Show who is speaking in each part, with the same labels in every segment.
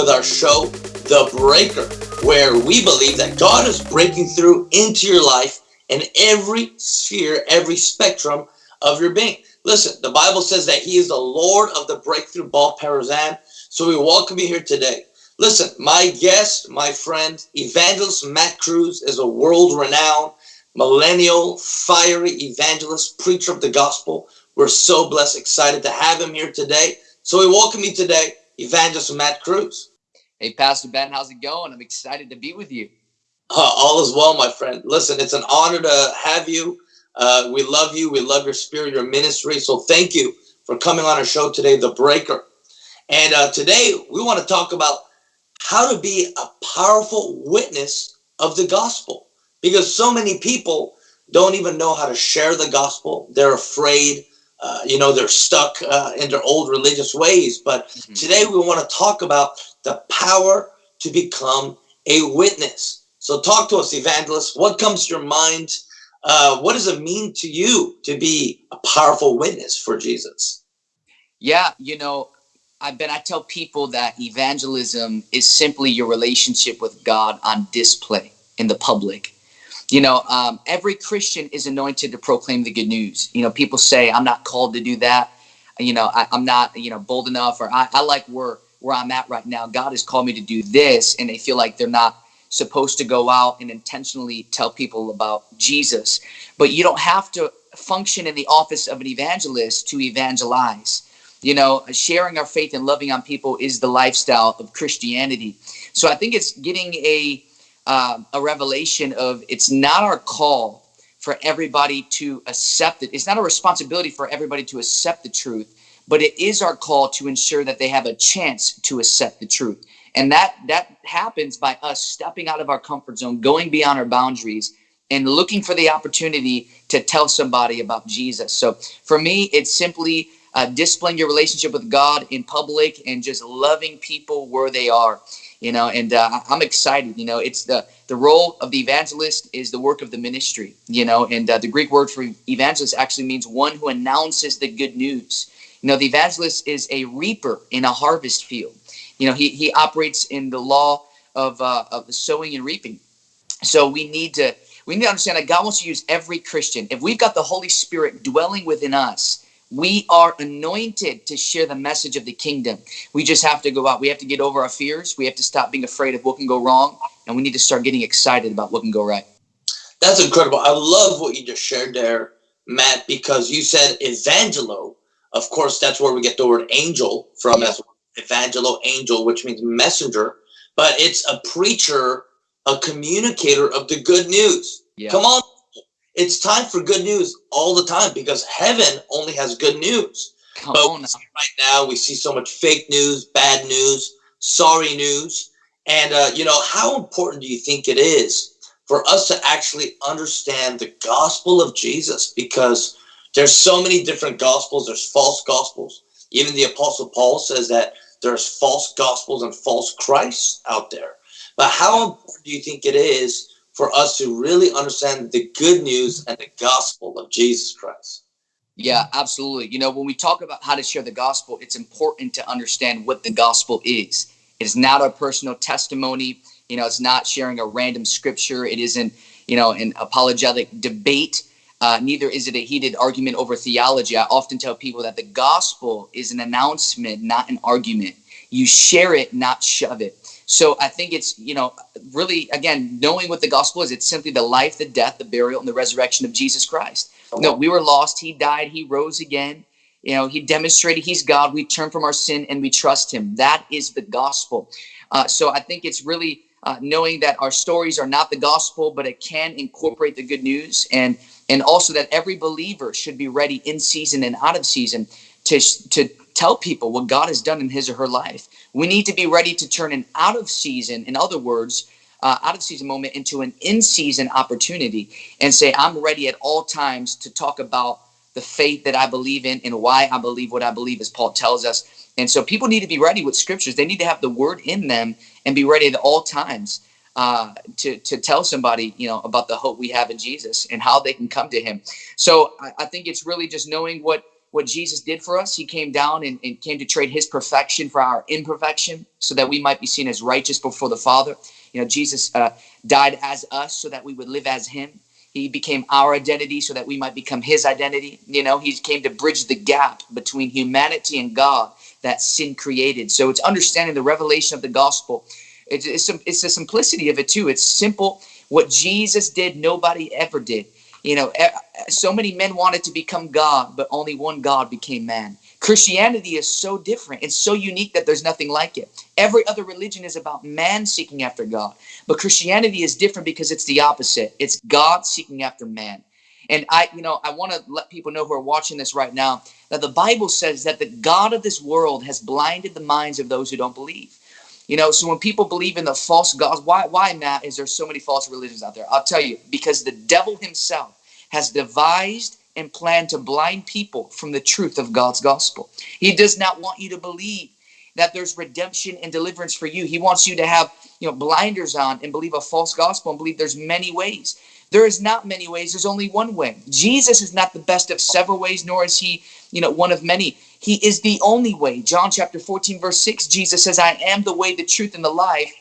Speaker 1: with our show, The Breaker, where we believe that God is breaking through into your life in every sphere, every spectrum of your being. Listen, the Bible says that He is the Lord of the breakthrough Baal Perazim. So we welcome you here today. Listen, my guest, my friend, evangelist Matt Cruz is a world-renowned millennial, fiery evangelist, preacher of the gospel. We're so blessed, excited to have him here today. So we welcome you today, Evangelist Matt Cruz.
Speaker 2: Hey, Pastor Ben, how's it going? I'm excited to be with you.
Speaker 1: Uh, all is well, my friend. Listen, it's an honor to have you. Uh, we love you. We love your spirit, your ministry. So thank you for coming on our show today, The Breaker. And uh, today we want to talk about how to be a powerful witness of the gospel because so many people don't even know how to share the gospel. They're afraid uh, you know, they're stuck uh, in their old religious ways. But mm -hmm. today we want to talk about the power to become a witness. So talk to us, evangelist. What comes to your mind? Uh, what does it mean to you to be a powerful witness for Jesus?
Speaker 2: Yeah, you know, I've been, I tell people that evangelism is simply your relationship with God on display in the public you know, um, every Christian is anointed to proclaim the good news. You know, people say, I'm not called to do that. You know, I, am not, you know, bold enough or I, I like where, where I'm at right now. God has called me to do this. And they feel like they're not supposed to go out and intentionally tell people about Jesus. But you don't have to function in the office of an evangelist to evangelize. You know, sharing our faith and loving on people is the lifestyle of Christianity. So I think it's getting a uh, a revelation of it's not our call for everybody to accept it. It's not a responsibility for everybody to accept the truth, but it is our call to ensure that they have a chance to accept the truth. And that that happens by us stepping out of our comfort zone, going beyond our boundaries, and looking for the opportunity to tell somebody about Jesus. So for me, it's simply uh, displaying your relationship with God in public and just loving people where they are you know and uh, i'm excited you know it's the the role of the evangelist is the work of the ministry you know and uh, the greek word for evangelist actually means one who announces the good news. You know the evangelist is a reaper in a harvest field. You know he, he operates in the law of uh, of the sowing and reaping. So we need to we need to understand that god wants to use every christian. If we've got the holy spirit dwelling within us we are anointed to share the message of the kingdom. We just have to go out. We have to get over our fears. We have to stop being afraid of what can go wrong. And we need to start getting excited about what can go right.
Speaker 1: That's incredible. I love what you just shared there, Matt, because you said evangelo. Of course, that's where we get the word angel from yeah. evangelo, angel, which means messenger. But it's a preacher, a communicator of the good news. Yeah. Come on, it's time for good news all the time because heaven only has good news. Come but on right now we see so much fake news, bad news, sorry news. And, uh, you know, how important do you think it is for us to actually understand the gospel of Jesus? Because there's so many different gospels. There's false gospels. Even the apostle Paul says that there's false gospels and false Christs out there. But how important do you think it is for us to really understand the good news and the gospel of Jesus Christ.
Speaker 2: Yeah, absolutely. You know, when we talk about how to share the gospel, it's important to understand what the gospel is. It's not a personal testimony. You know, it's not sharing a random scripture. It isn't, you know, an apologetic debate. Uh, neither is it a heated argument over theology. I often tell people that the gospel is an announcement, not an argument. You share it, not shove it. So I think it's, you know, really, again, knowing what the gospel is, it's simply the life, the death, the burial, and the resurrection of Jesus Christ. No, we were lost. He died. He rose again. You know, he demonstrated he's God. We turn from our sin and we trust him. That is the gospel. Uh, so I think it's really uh, knowing that our stories are not the gospel, but it can incorporate the good news. And, and also that every believer should be ready in season and out of season to, to tell people what God has done in his or her life. We need to be ready to turn an out of season, in other words, uh, out of season moment into an in season opportunity and say, I'm ready at all times to talk about the faith that I believe in and why I believe what I believe, as Paul tells us. And so people need to be ready with scriptures. They need to have the word in them and be ready at all times uh, to, to tell somebody, you know, about the hope we have in Jesus and how they can come to him. So I, I think it's really just knowing what what Jesus did for us. He came down and, and, came to trade his perfection for our imperfection so that we might be seen as righteous before the Father. You know, Jesus uh, died as us so that we would live as him. He became our identity so that we might become his identity. You know, he came to bridge the gap between humanity and God that sin created. So it's understanding the revelation of the gospel. It's, it's, it's the simplicity of it too. It's simple. What Jesus did, nobody ever did. You know, so many men wanted to become God, but only one God became man. Christianity is so different. It's so unique that there's nothing like it. Every other religion is about man seeking after God. But Christianity is different because it's the opposite. It's God seeking after man. And I, you know, I want to let people know who are watching this right now that the Bible says that the God of this world has blinded the minds of those who don't believe. You know, so when people believe in the false gods, why, why, Matt, is there so many false religions out there? I'll tell you, because the devil himself has devised and planned to blind people from the truth of God's gospel. He does not want you to believe that there's redemption and deliverance for you. He wants you to have, you know, blinders on and believe a false gospel and believe there's many ways. There is not many ways. There's only one way. Jesus is not the best of several ways, nor is he, you know, one of many. He is the only way. John chapter 14, verse 6, Jesus says, I am the way, the truth, and the life.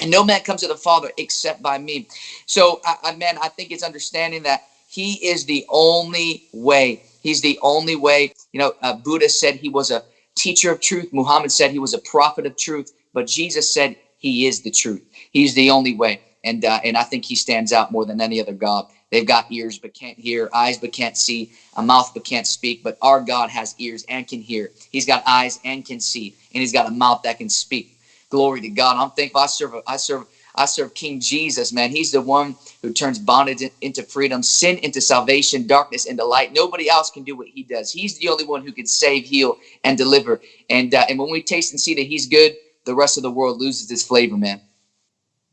Speaker 2: And no man comes to the Father except by me. So, I, I, man, I think it's understanding that he is the only way. He's the only way. You know, uh, Buddha said he was a teacher of truth. Muhammad said he was a prophet of truth. But Jesus said he is the truth. He's the only way. And, uh, and I think he stands out more than any other God. They've got ears but can't hear, eyes but can't see, a mouth but can't speak. But our God has ears and can hear. He's got eyes and can see, and he's got a mouth that can speak. Glory to God. I'm thankful. I serve. I serve. I serve King Jesus, man. He's the one who turns bondage into freedom, sin into salvation, darkness into light. Nobody else can do what he does. He's the only one who can save, heal, and deliver. And uh, and when we taste and see that he's good, the rest of the world loses its flavor, man.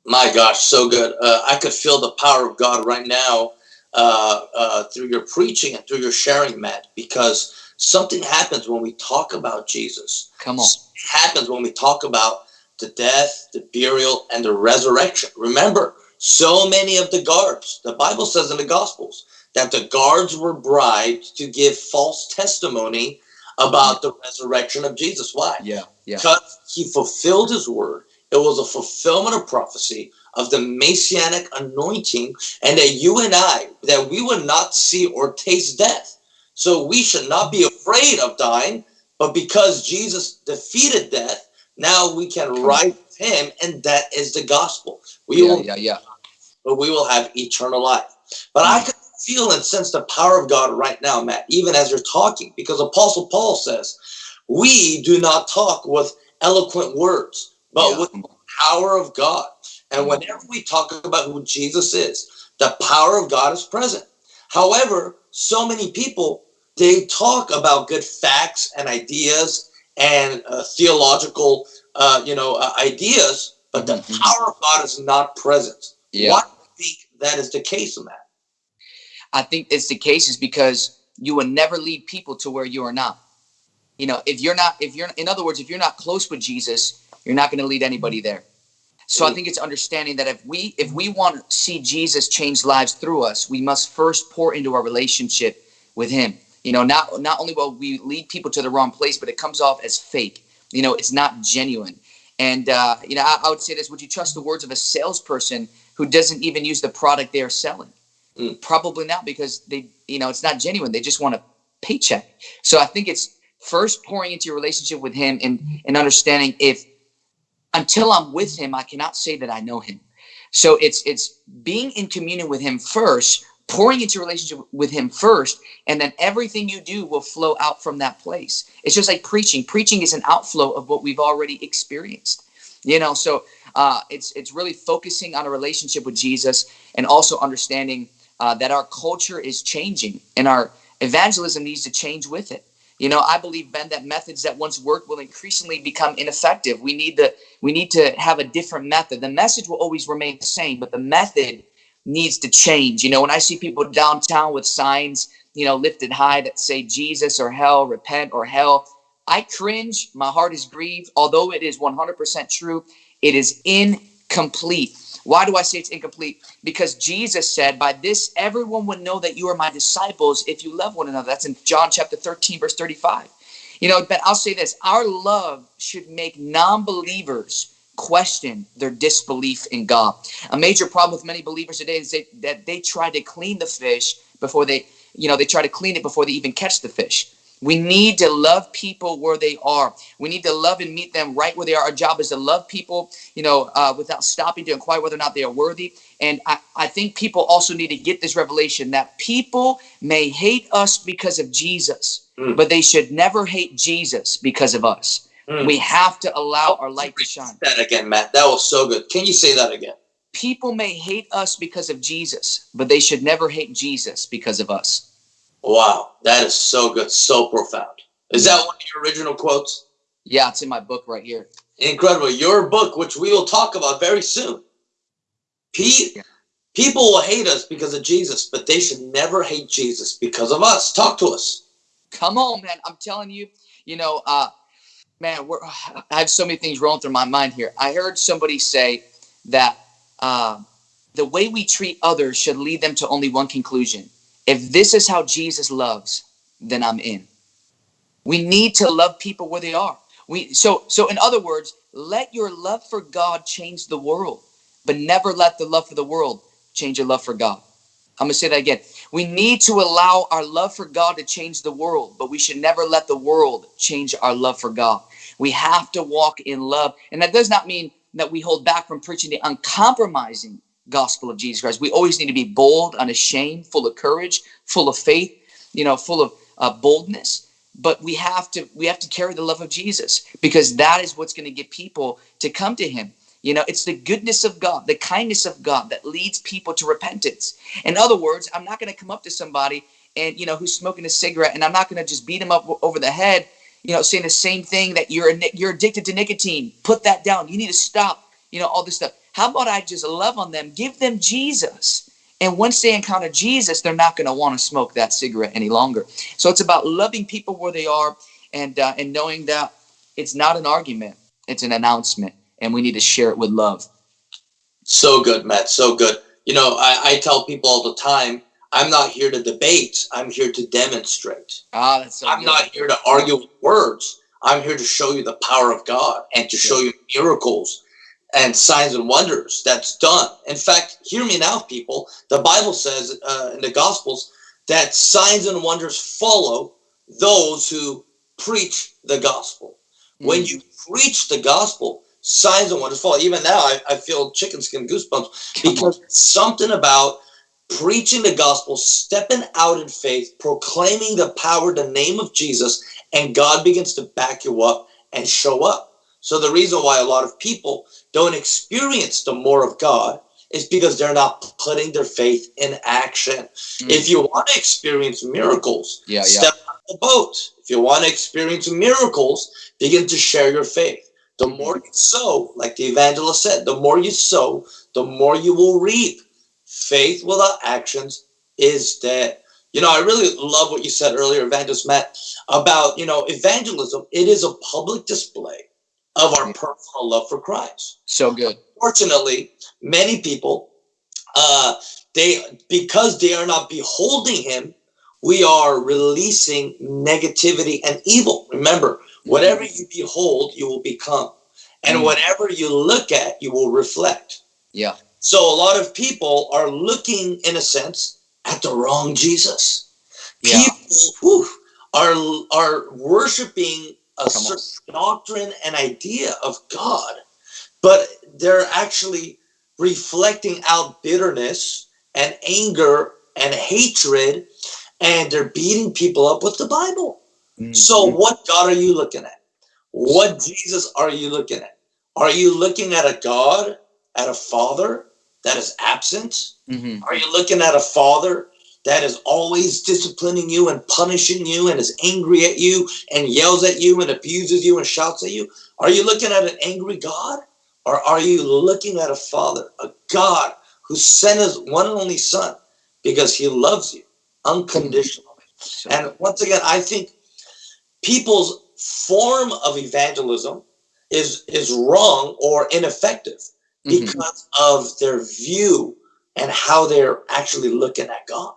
Speaker 1: My gosh, so good. Uh, I could feel the power of God right now uh, uh, through your preaching and through your sharing, Matt, because something happens when we talk about Jesus.
Speaker 2: Come on.
Speaker 1: Something happens when we talk about the death, the burial, and the resurrection. Remember, so many of the guards, the Bible says in the Gospels, that the guards were bribed to give false testimony about the resurrection of Jesus. Why?
Speaker 2: Yeah, yeah.
Speaker 1: Because he fulfilled his word it was a fulfillment of prophecy of the messianic anointing and that you and I, that we would not see or taste death. So we should not be afraid of dying, but because Jesus defeated death, now we can rise with him and that is the gospel. We
Speaker 2: yeah,
Speaker 1: will,
Speaker 2: yeah, yeah.
Speaker 1: But we will have eternal life. But I mm. can feel and sense the power of God right now, Matt, even as you're talking, because Apostle Paul says, we do not talk with eloquent words but yeah. with the power of God. And whenever we talk about who Jesus is, the power of God is present. However, so many people, they talk about good facts and ideas and uh, theological, uh, you know, uh, ideas, but the mm-hmm. power of God is not present. Yeah. Why do you think that is the case in that?
Speaker 2: I think it's the case is because you will never lead people to where you are not. You know, if you're not, if you're, in other words, if you're not close with Jesus, you're not going to lead anybody there. So I think it's understanding that if we if we want to see Jesus change lives through us, we must first pour into our relationship with him. You know, not not only will we lead people to the wrong place, but it comes off as fake. You know, it's not genuine. And uh, you know, I, I would say this: Would you trust the words of a salesperson who doesn't even use the product they are selling? Mm. Probably not, because they, you know, it's not genuine. They just want a paycheck. So I think it's first pouring into your relationship with Him and and understanding if until I'm with him, I cannot say that I know him. So it's it's being in communion with him first, pouring into relationship with him first, and then everything you do will flow out from that place. It's just like preaching. Preaching is an outflow of what we've already experienced. You know, so uh, it's it's really focusing on a relationship with Jesus and also understanding uh, that our culture is changing and our evangelism needs to change with it. You know, I believe, Ben, that methods that once worked will increasingly become ineffective. We need to we need to have a different method. The message will always remain the same, but the method needs to change. You know, when I see people downtown with signs, you know, lifted high that say Jesus or hell, repent or hell, I cringe. My heart is grieved. Although it is 100% true, it is incomplete. Why do I say it's incomplete? Because Jesus said, By this everyone would know that you are my disciples if you love one another. That's in John chapter 13, verse 35. You know, but I'll say this our love should make non believers question their disbelief in God. A major problem with many believers today is that they try to clean the fish before they, you know, they try to clean it before they even catch the fish. We need to love people where they are. We need to love and meet them right where they are. Our job is to love people, you know, uh, without stopping to inquire whether or not they are worthy. And I, I think people also need to get this revelation that people may hate us because of Jesus, mm. but they should never hate Jesus because of us. Mm. We have to allow our light to shine.
Speaker 1: That again, Matt. That was so good. Can you say that again?
Speaker 2: People may hate us because of Jesus, but they should never hate Jesus because of us.
Speaker 1: Wow, that is so good, so profound. Is that one of your original quotes?
Speaker 2: Yeah, it's in my book right here.
Speaker 1: Incredible. Your book, which we will talk about very soon. Pe- people will hate us because of Jesus, but they should never hate Jesus because of us. Talk to us.
Speaker 2: Come on, man. I'm telling you, you know, uh, man, we're, I have so many things rolling through my mind here. I heard somebody say that uh, the way we treat others should lead them to only one conclusion if this is how Jesus loves, then I'm in. We need to love people where they are. We so so in other words, let your love for God change the world, but never let the love for the world change your love for God. I'm gonna say that again. We need to allow our love for God to change the world, but we should never let the world change our love for God. We have to walk in love, and that does not mean that we hold back from preaching the uncompromising gospel of Jesus Christ. We always need to be bold, unashamed, full of courage, full of faith, you know, full of uh, boldness. But we have to we have to carry the love of Jesus because that is what's going to get people to come to Him. You know, it's the goodness of God, the kindness of God that leads people to repentance. In other words, I'm not going to come up to somebody and you know who's smoking a cigarette, and I'm not going to just beat him up over the head. You know, saying the same thing that you're you're addicted to nicotine. Put that down. You need to stop. You know all this stuff how about I just love on them, give them Jesus? And once they encounter Jesus, they're not going to want to smoke that cigarette any longer. So it's about loving people where they are and uh, and knowing that it's not an argument, it's an announcement, and we need to share it with love.
Speaker 1: So good, Matt. So good. You know, I, I tell people all the time, I'm not here to debate. I'm here to demonstrate.
Speaker 2: Ah, that's so
Speaker 1: I'm
Speaker 2: good.
Speaker 1: not here to argue with words. I'm here to show you the power of God and to show you miracles and signs and wonders that's done. In fact, hear me now, people. The Bible says uh, in the Gospels that signs and wonders follow those who preach the gospel. Mm. When you preach the gospel, signs and wonders follow. Even now, I, I feel chicken skin goosebumps because something about preaching the gospel, stepping out in faith, proclaiming the power, the name of Jesus, and God begins to back you up and show up. So the reason why a lot of people don't experience the more of God is because they're not putting their faith in action. Mm. If you want to experience miracles,
Speaker 2: yeah,
Speaker 1: step
Speaker 2: yeah.
Speaker 1: on the boat. If you want to experience miracles, begin to share your faith. The mm-hmm. more you sow, like the evangelist said, the more you sow, the more you will reap. Faith without actions is dead. You know, I really love what you said earlier, Evangelist Matt, about, you know, evangelism. It is a public display of our personal love for Christ.
Speaker 2: So good.
Speaker 1: Fortunately, many people, uh, they because they are not beholding Him, we are releasing negativity and evil. Remember, whatever you behold, you will become, and mm. whatever you look at, you will reflect.
Speaker 2: Yeah.
Speaker 1: So a lot of people are looking, in a sense, at the wrong Jesus.
Speaker 2: Yeah.
Speaker 1: People whew, are are worshiping a certain doctrine and idea of God, but they're actually reflecting out bitterness and anger and hatred, and they're beating people up with the Bible. Mm-hmm. So, what God are you looking at? What Jesus are you looking at? Are you looking at a God, at a Father that is absent? Mm-hmm. Are you looking at a Father that is always disciplining you and punishing you and is angry at you and yells at you and abuses you and shouts at you? Are you looking at an angry God? Or are you looking at a father, a God who sent his one and only son because he loves you unconditionally? And once again, I think people's form of evangelism is, is wrong or ineffective mm-hmm. because of their view and how they're actually looking at God.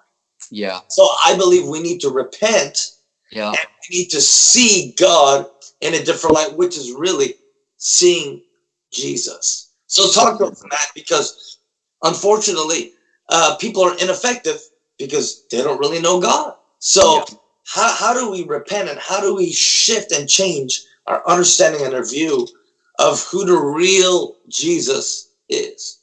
Speaker 2: Yeah.
Speaker 1: So I believe we need to repent.
Speaker 2: Yeah.
Speaker 1: And we need to see God in a different light, which is really seeing Jesus. So talk to us, Matt, because unfortunately, uh, people are ineffective because they don't really know God. So yeah. how, how do we repent and how do we shift and change our understanding and our view of who the real Jesus is?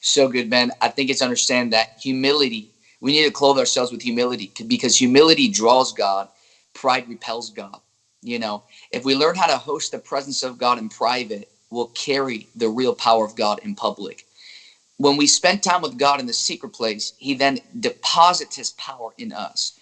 Speaker 2: So good, man. I think it's understand that humility, we need to clothe ourselves with humility because humility draws God, pride repels God. You know, if we learn how to host the presence of God in private, we'll carry the real power of God in public. When we spend time with God in the secret place, He then deposits His power in us.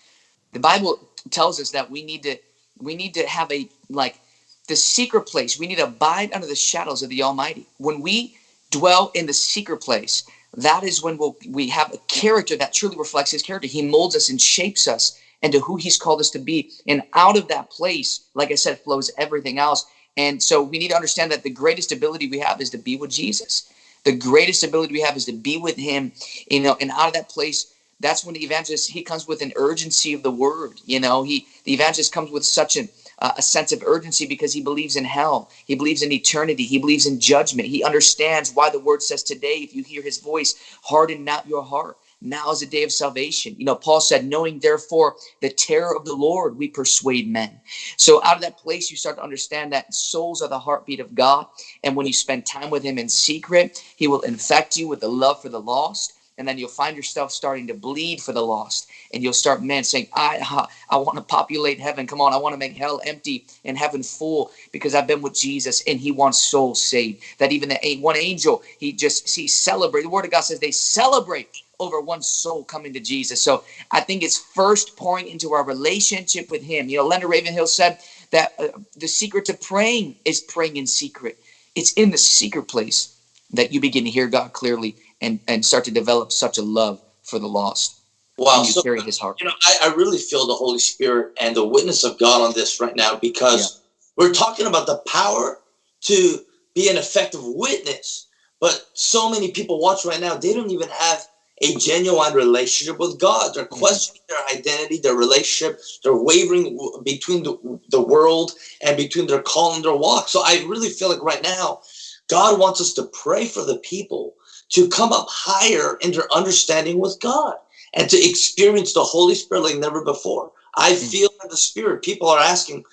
Speaker 2: The Bible tells us that we need to we need to have a like the secret place. We need to abide under the shadows of the Almighty. When we dwell in the secret place, that is when we'll, we have a character that truly reflects His character. He molds us and shapes us into who He's called us to be. And out of that place, like I said, flows everything else. And so we need to understand that the greatest ability we have is to be with Jesus. The greatest ability we have is to be with him, you know, and out of that place, that's when the evangelist he comes with an urgency of the word. You know, he the evangelist comes with such an uh, a sense of urgency because he believes in hell. He believes in eternity. He believes in judgment. He understands why the word says today, if you hear his voice, harden not your heart. Now is the day of salvation. You know, Paul said, knowing therefore the terror of the Lord, we persuade men. So out of that place, you start to understand that souls are the heartbeat of God. And when you spend time with him in secret, he will infect you with the love for the lost and then you'll find yourself starting to bleed for the lost. And you'll start man saying i i want to populate heaven. Come on i want to make hell empty and heaven full because i've been with jesus and he wants souls saved. That even the one angel he just he celebrate the word of god says they celebrate over one soul coming to jesus. So i think it's first pouring into our relationship with him. You know leonard ravenhill said that uh, the secret to praying is praying in secret. It's in the secret place that you begin to hear god clearly and and start to develop such a love for the lost.
Speaker 1: Wow,
Speaker 2: you so, carry His heart.
Speaker 1: You know, I, I, really feel the Holy Spirit and the witness of God on this right now because yeah. we're talking about the power to be an effective witness. But so many people watch right now, they don't even have a genuine relationship with God. They're mm-hmm. questioning their identity, their relationship. They're wavering between the, the world and between their call and their walk. So I really feel like right now, God wants us to pray for the people to come up higher in their understanding with God and to experience the Holy Spirit like never before. I mm. feel in the Spirit, people are asking,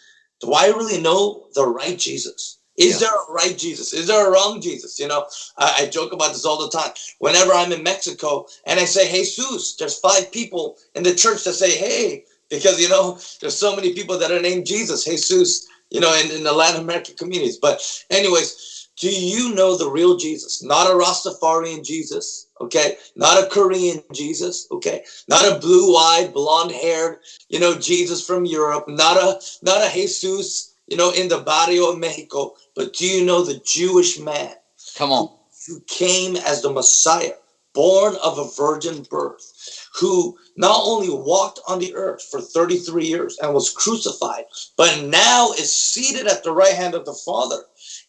Speaker 1: Do I really know the right Jesus? Is yeah. there a right Jesus? Is there a wrong Jesus? You know, I, I, joke about this all the time. Whenever I'm in Mexico and I say Jesus, there's five people in the church that say, Hey, because you know, there's so many people that are named Jesus, Jesus, you know, in, in the Latin American communities. But, anyways, do you know the real Jesus? Not a Rastafarian Jesus, okay? Not a Korean Jesus, okay? Not a blue-eyed, blonde-haired, you know, Jesus from Europe. Not a not a Jesus, you know, in the barrio of Mexico. But do you know the Jewish man?
Speaker 2: Come on.
Speaker 1: Who came as the Messiah, born of a virgin birth, who not only walked on the earth for 33 years and was crucified, but now is seated at the right hand of the Father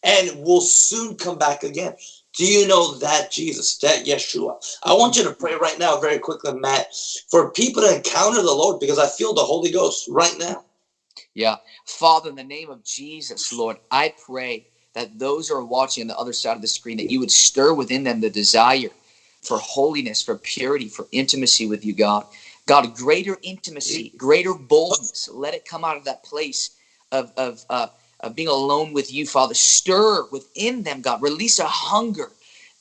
Speaker 1: and will soon come back again. Do you know that Jesus, that Yeshua? I want you to pray right now, very quickly, Matt, for people to encounter the Lord because I feel the Holy Ghost right now.
Speaker 2: Yeah. Father, in the name of Jesus, Lord, I pray that those who are watching on the other side of the screen, that you would stir within them the desire for holiness, for purity, for intimacy with you, God. God, greater intimacy, greater boldness. Let it come out of that place of, of uh, of being alone with you, Father. Stir within them, God. Release a hunger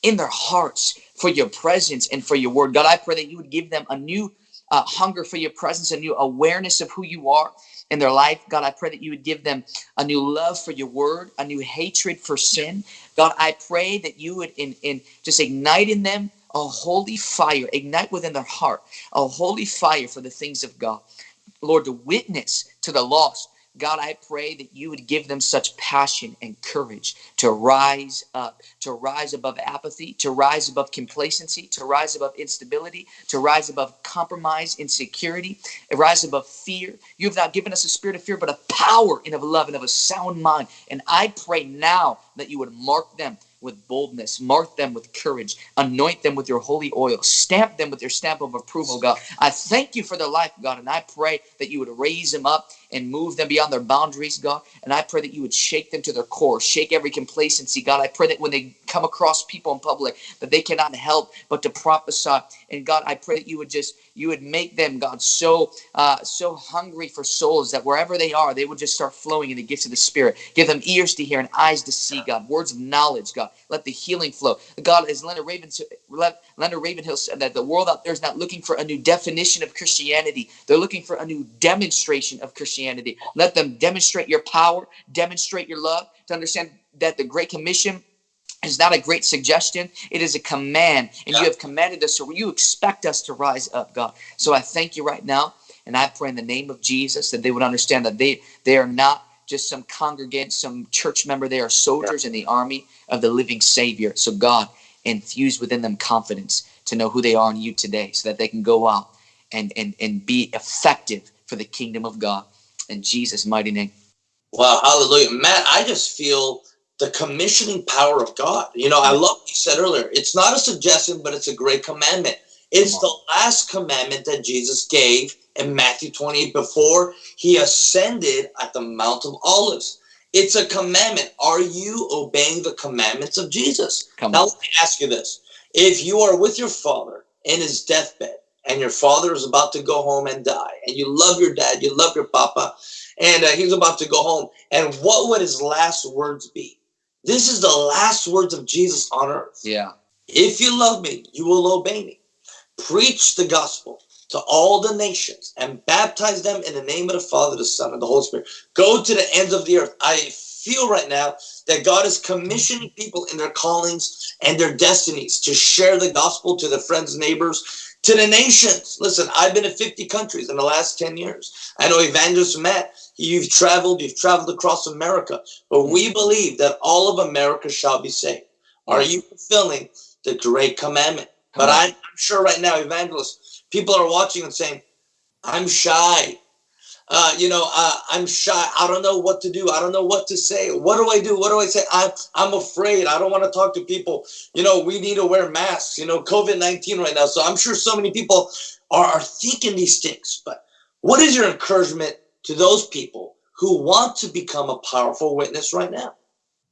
Speaker 2: in their hearts for your presence and for your word. God, I pray that you would give them a new uh, hunger for your presence, a new awareness of who you are in their life. God, I pray that you would give them a new love for your word, a new hatred for sin. God, I pray that you would in, in just ignite in them a holy fire, ignite within their heart a holy fire for the things of God. Lord, to witness to the lost, God, I pray that you would give them such passion and courage to rise up, to rise above apathy, to rise above complacency, to rise above instability, to rise above compromise, insecurity, rise above fear. You have not given us a spirit of fear, but of power and of love and of a sound mind. And I pray now that you would mark them with boldness, mark them with courage, anoint them with your holy oil, stamp them with your stamp of approval, God. I thank you for their life, God, and I pray that you would raise them up and move them beyond their boundaries, God. And I pray that you would shake them to their core, shake every complacency, God. I pray that when they come across people in public, that they cannot help but to prophesy. And God, I pray that you would just you would make them, God, so uh, so hungry for souls that wherever they are, they would just start flowing in the gifts of the Spirit. Give them ears to hear and eyes to see, God. Words of knowledge, God. Let the healing flow. God, as Leonard Raven, Leonard Ravenhill said that the world out there is not looking for a new definition of Christianity. They're looking for a new demonstration of Christianity. Let them demonstrate your power, demonstrate your love, to understand that the Great Commission is not a great suggestion. It is a command. And yeah. you have commanded us, so you expect us to rise up, God. So I thank you right now. And I pray in the name of Jesus that they would understand that they, they are not just some congregant, some church member. They are soldiers yeah. in the army of the living Savior. So God, infuse within them confidence to know who they are in you today so that they can go out and, and, and be effective for the kingdom of God. In Jesus' mighty name.
Speaker 1: Wow, hallelujah. Matt, I just feel the commissioning power of God. You know, I mm. love what you said earlier. It's not a suggestion, but it's a great commandment. It's the last commandment that Jesus gave in Matthew 28 before he ascended at the Mount of Olives. It's a commandment. Are you obeying the commandments of Jesus? Come now, on. let me ask you this. If you are with your father in his deathbed and your father is about to go home and die, and you love your dad, you love your papa, and uh, he's about to go home, and what would his last words be? This is the last words of Jesus on earth.
Speaker 2: Yeah.
Speaker 1: If you love me, you will obey me. Preach the gospel to all the nations and baptize them in the name of the Father, the Son, and the Holy Spirit. Go to the ends of the earth. I feel right now that God is commissioning people in their callings and their destinies to share the gospel to their friends, neighbors, to the nations. Listen, I've been in 50 countries in the last 10 years. I know Evangelist Matt You've traveled, you've traveled across America, but we believe that all of America shall be saved. Are you fulfilling the great commandment? But I'm, I'm sure right now, evangelists, people are watching and saying, I'm shy. Uh, you know, uh, I'm shy. I don't know what to do. I don't know what to say. What do I do? What do I say? I'm, I'm afraid. I don't want to talk to people. You know, we need to wear masks, you know, COVID-19 right now. So I'm sure so many people are, are thinking these things. But what is your encouragement to those people who want to become a powerful witness right now?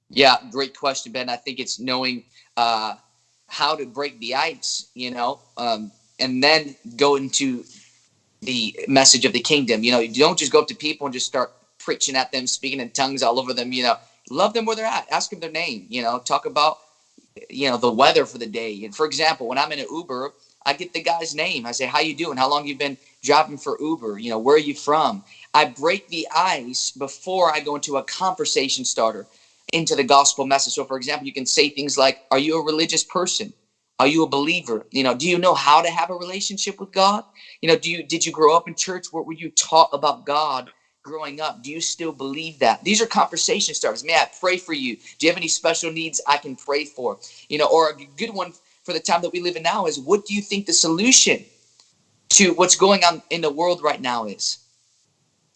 Speaker 2: Yeah, great question, Ben. I think it's knowing uh, how to break the ice, you know, um, and then go into the message of the kingdom. You know, you don't just go up to people and just start preaching at them, speaking in tongues all over them. You know, love them where they're at. Ask them their name. You know, talk about you know the weather for the day. And for example, when I'm in an Uber, I get the guy's name. I say, "How you doing? How long you been driving for Uber? You know, where are you from?" I break the ice before I go into a conversation starter into the gospel message. So, for example, you can say things like, Are you a religious person? Are you a believer? You know, do you know how to have a relationship with God? You know, do you did you grow up in church? What were you taught about God growing up? Do you still believe that? These are conversation starters. May I pray for you? Do you have any special needs I can pray for? You know, or a good one for the time that we live in now is what do you think the solution to what's going on in the world right now is?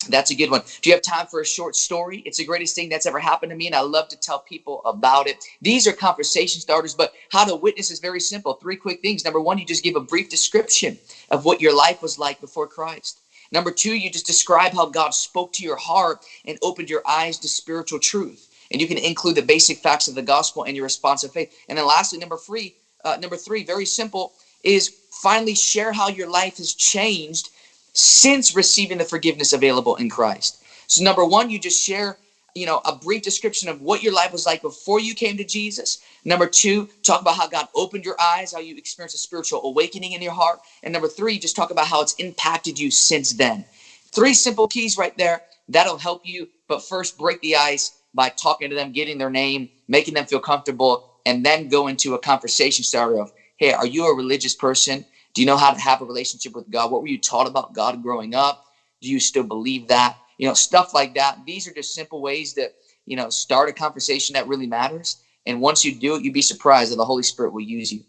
Speaker 2: That's a good one. Do you have time for a short story? It's the greatest thing that's ever happened to me, and I love to tell people about it. These are conversation starters, but how to witness is very simple. Three quick things. Number one, you just give a brief description of what your life was like before Christ. Number two, you just describe how God spoke to your heart and opened your eyes to spiritual truth. And you can include the basic facts of the gospel and your response of faith. And then lastly, number three, uh, number three, very simple, is finally share how your life has changed since receiving the forgiveness available in Christ. So number one, you just share, you know, a brief description of what your life was like before you came to Jesus. Number two, talk about how God opened your eyes, how you experienced a spiritual awakening in your heart. And number three, just talk about how it's impacted you since then. Three simple keys right there. That'll help you. But first, break the ice by talking to them, getting their name, making them feel comfortable, and then go into a conversation starter of, hey, are you a religious person? Do you know how to have a relationship with God? What were you taught about God growing up? Do you still believe that? You know, stuff like that. These are just simple ways that, you know, start a conversation that really matters. And once you do it, you'd be surprised that the Holy Spirit will use you.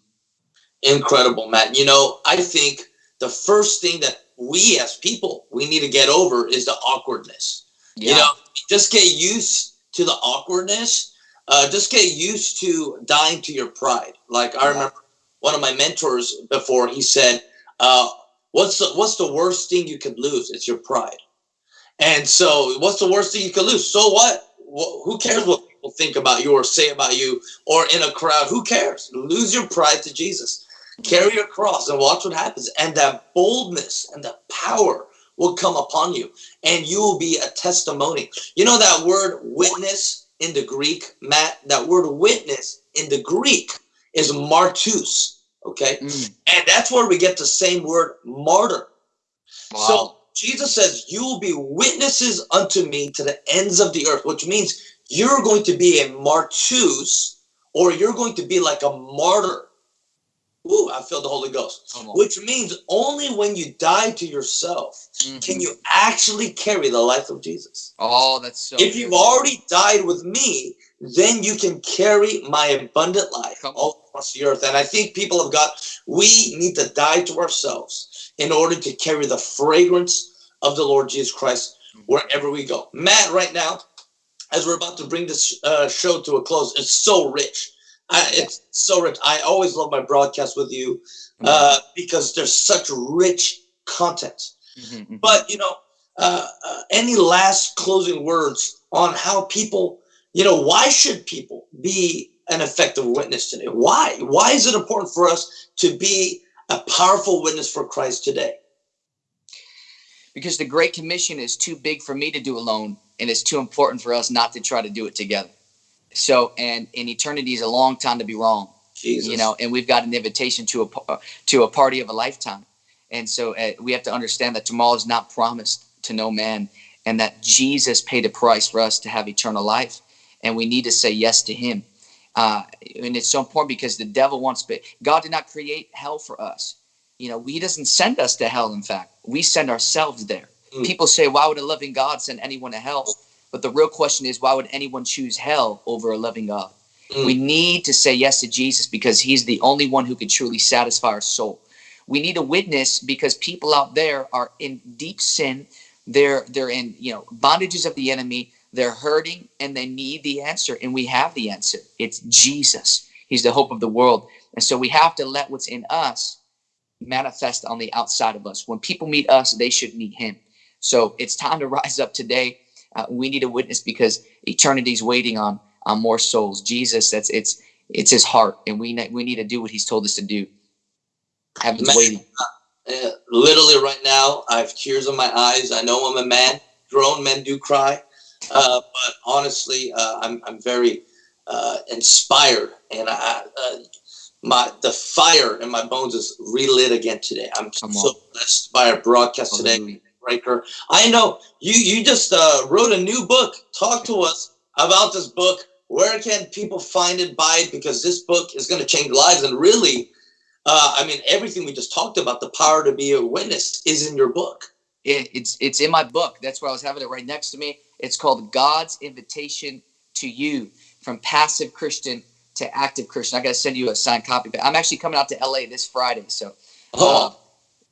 Speaker 1: Incredible, Matt. You know, I think the first thing that we as people, we need to get over is the awkwardness. Yeah. You know, just get used to the awkwardness uh, just get used to dying to your pride. Like I remember one of my mentors before he said, uh, "What's the what's the worst thing you could lose? It's your pride." And so, what's the worst thing you could lose? So what? Who cares what people think about you or say about you or in a crowd? Who cares? Lose your pride to Jesus. Carry your cross and watch what happens. And that boldness and the power will come upon you, and you will be a testimony. You know that word witness in the Greek, Matt? That word witness in the Greek is martus. Okay. Mm. And that's where we get the same word martyr. Wow. So Jesus says, You will be witnesses unto me to the ends of the earth, which means you're going to be a martus, or you're going to be like a martyr. Ooh, I feel the Holy Ghost. Which means only when you die to yourself mm-hmm. can you actually carry the life of Jesus.
Speaker 2: Oh, that's so.
Speaker 1: If you've already died with me, then you can carry my abundant life all across the earth. And I think people have got, we need to die to ourselves in order to carry the fragrance of the Lord Jesus Christ wherever we go. Matt, right now, as we're about to bring this uh, show to a close, it's so rich. I, it's so rich. I always love my broadcast with you uh, because there's such rich content. Mm-hmm, mm-hmm. But, you know, uh, uh, any last closing words on how people, you know, why should people be an effective witness today? Why? Why is it important for us to be a powerful witness for Christ today?
Speaker 2: Because the Great Commission is too big for me to do alone, and it's too important for us not to try to do it together. So, and in eternity is a long time to be wrong. Jesus. You know, and we've got an invitation to a uh, to a party of a lifetime, and so uh, we have to understand that tomorrow is not promised to no man, and that Jesus paid a price for us to have eternal life, and we need to say yes to Him. Uh, and it's so important because the devil wants, but God did not create hell for us. You know, He doesn't send us to hell. In fact, we send ourselves there. Mm. People say, why would a loving God send anyone to hell? But the real question is, why would anyone choose hell over a loving God? Mm. We need to say yes to Jesus because He's the only one who can truly satisfy our soul. We need a witness because people out there are in deep sin. They're they're in you know bondages of the enemy. They're hurting and they need the answer, and we have the answer. It's Jesus. He's the hope of the world. And so we have to let what's in us manifest on the outside of us. When people meet us, they should meet Him. So it's time to rise up today. Uh, we need a witness because eternity's waiting on on more souls. Jesus, that's it's it's His heart, and we we need to do what He's told us to do. Heaven's waiting.
Speaker 1: Uh, literally, right now, I have tears in my eyes. I know I'm a man. Grown men do cry. Uh, but honestly, uh, I'm, I'm very uh, inspired, and I, uh, my the fire in my bones is relit again today. I'm Come so on. blessed by our broadcast today, Breaker. I know you you just uh, wrote a new book. Talk to us about this book. Where can people find it, buy it? Because this book is going to change lives, and really, I mean, everything we just talked about, the power to be a witness, is in your book.
Speaker 2: It, it's it's in my book. That's where I was having it right next to me it's called God's Invitation to You from Passive Christian to Active Christian. I got to send you a signed copy. But I'm actually coming out to LA this Friday. So, oh.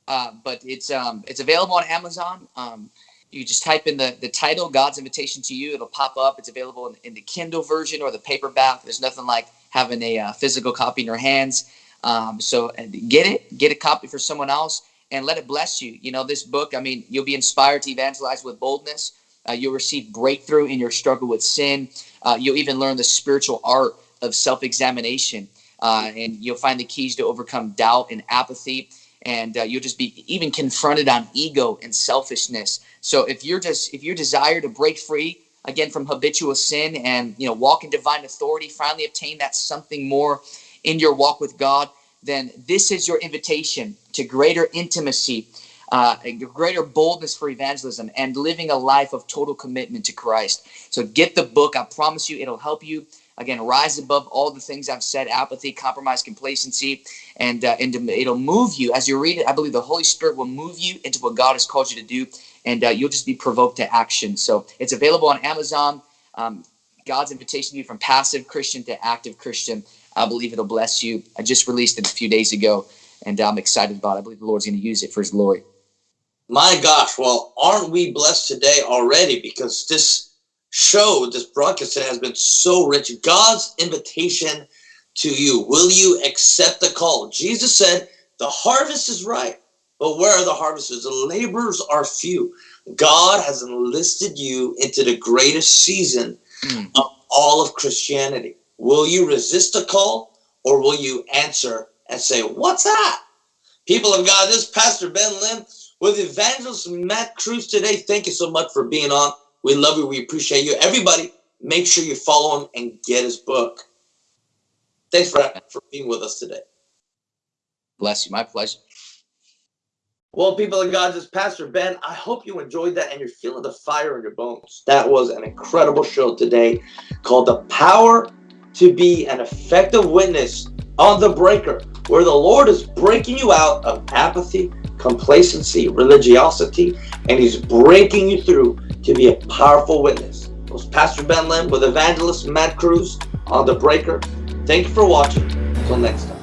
Speaker 2: uh, uh, but it's um, it's available on Amazon. Um, you just type in the, the title, God's Invitation to You. It'll pop up. It's available in, in the Kindle version or the paperback. There's nothing like having a uh, physical copy in your hands. Um, so get it, get a copy for someone else, and let it bless you. You know, this book, I mean, you'll be inspired to evangelize with boldness. Uh, you'll receive breakthrough in your struggle with sin. Uh, you'll even learn the spiritual art of self examination. Uh, and you'll find the keys to overcome doubt and apathy. And uh, you'll just be even confronted on ego and selfishness. So if you're just if your desire to break free again from habitual sin and you know walk in divine authority, finally obtain that something more in your walk with God, then this is your invitation to greater intimacy uh, greater boldness for evangelism, and living a life of total commitment to Christ. So get the book. I promise you, it'll help you again rise above all the things I've said: apathy, compromise, complacency, and uh, and it'll move you as you read it. I believe the Holy Spirit will move you into what God has called you to do, and uh, you'll just be provoked to action. So it's available on Amazon. Um, God's invitation to you from passive Christian to active Christian. I believe it'll bless you. I just released it a few days ago, and I'm excited about it. I believe the Lord's going to use it for His glory.
Speaker 1: My gosh, well, aren't we blessed today already? Because this show, this broadcast today has been so rich. God's invitation to you. Will you accept the call? Jesus said, the harvest is ripe, but where are the harvesters? The laborers are few. God has enlisted you into the greatest season mm. of all of Christianity. Will you resist a call or will you answer and say, what's that? People of God, this Pastor Ben Lim with Evangelist Matt Cruz today. Thank you so much for being on. We love you. We appreciate you. Everybody, make sure you follow him and get his book. Thanks for, for being with us today.
Speaker 2: Bless you. My pleasure.
Speaker 1: Well, people of God, this is Pastor Ben. I hope you enjoyed that and you're feeling the fire in your bones. That was an incredible show today called The Power to Be an Effective Witness on the Breaker, where the Lord is breaking you out of apathy, complacency, religiosity, and He's breaking you through to be a powerful witness. It was Pastor Ben Lim with evangelist Matt Cruz on The Breaker. Thank you for watching. Until next time.